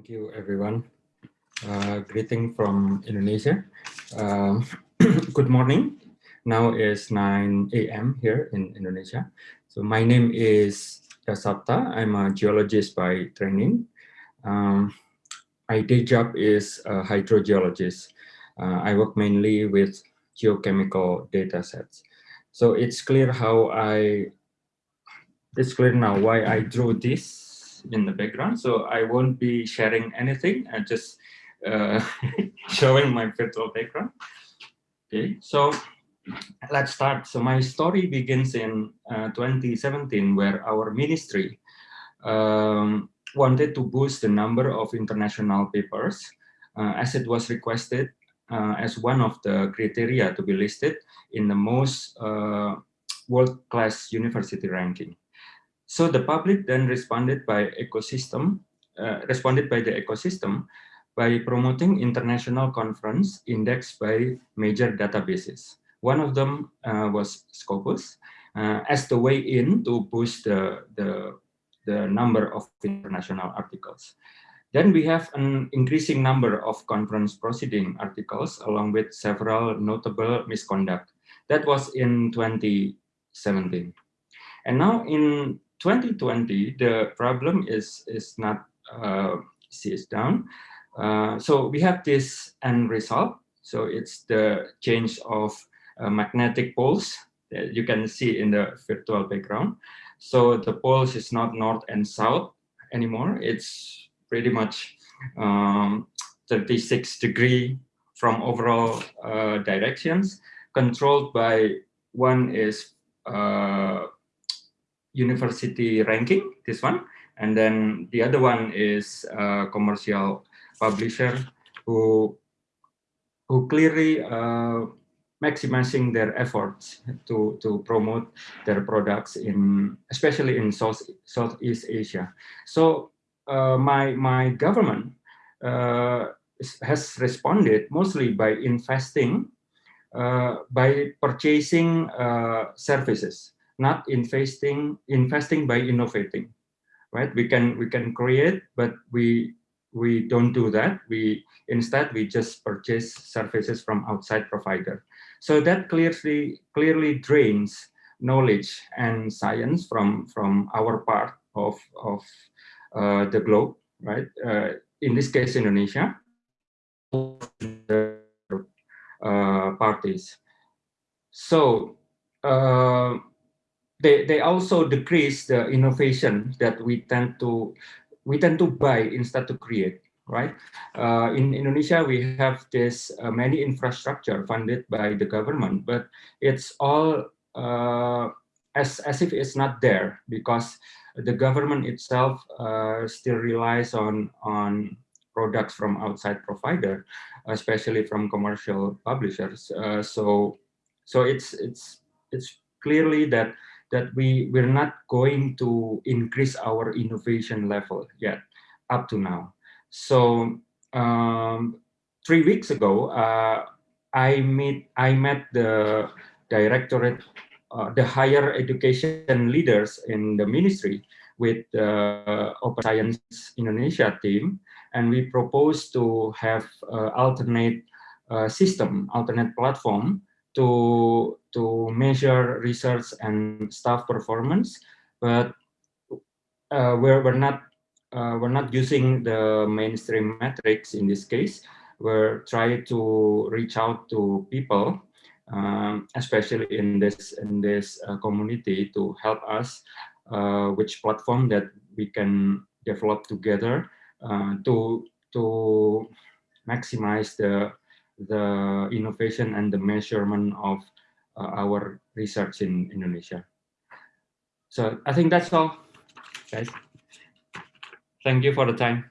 Thank you, everyone. Uh, greeting from Indonesia. Um, good morning. Now is 9 a.m. here in Indonesia. So my name is Dasapta. I'm a geologist by training. Um, my day job is a hydrogeologist. Uh, I work mainly with geochemical data sets. So it's clear how I, it's clear now why I drew this in the background. So I won't be sharing anything. I just uh, showing my virtual background. Okay, so let's start. So my story begins in uh, 2017, where our ministry um, wanted to boost the number of international papers uh, as it was requested uh, as one of the criteria to be listed in the most uh, world-class university ranking. So the public then responded by ecosystem, uh, responded by the ecosystem by promoting international conference indexed by major databases. One of them uh, was Scopus uh, as the way in to boost the, the, the number of international articles. Then we have an increasing number of conference proceeding articles along with several notable misconduct. That was in 2017. And now in 2020, the problem is, is not uh, down. Uh, so we have this end result. So it's the change of uh, magnetic poles that you can see in the virtual background. So the poles is not north and south anymore. It's pretty much um, 36 degree from overall uh, directions, controlled by one is uh, university ranking, this one, and then the other one is uh, commercial publisher who who clearly uh, maximizing their efforts to to promote their products in especially in South Southeast Asia. So uh, my my government uh, has responded mostly by investing uh, by purchasing uh, services, not investing investing by innovating. Right? We can we can create, but we we don't do that. We instead we just purchase services from outside provider. So that clearly clearly drains knowledge and science from from our part of of uh, the globe, right? Uh, in this case, Indonesia. Uh, parties. So uh, they they also decrease the innovation that we tend to we tend to buy instead to create, right? Uh, in Indonesia, we have this uh, many infrastructure funded by the government, but it's all uh, as, as if it's not there because the government itself uh, still relies on, on products from outside provider, especially from commercial publishers. Uh, so, so it's, it's, it's clearly that that we we're not going to increase our innovation level yet up to now. So um, three weeks ago, uh, I meet I met the directorate, uh, the higher education leaders in the ministry with the Open Science Indonesia team, and we propose to have uh, alternate uh, system, alternate platform to to measure research and staff performance, but uh, we're we're not uh, we're not using the mainstream metrics in this case. We're trying to reach out to people, um, especially in this in this uh, community, to help us uh, which platform that we can develop together uh, to to maximize the the innovation and the measurement of uh, our research in Indonesia. So I think that's all, guys. Thank you for the time.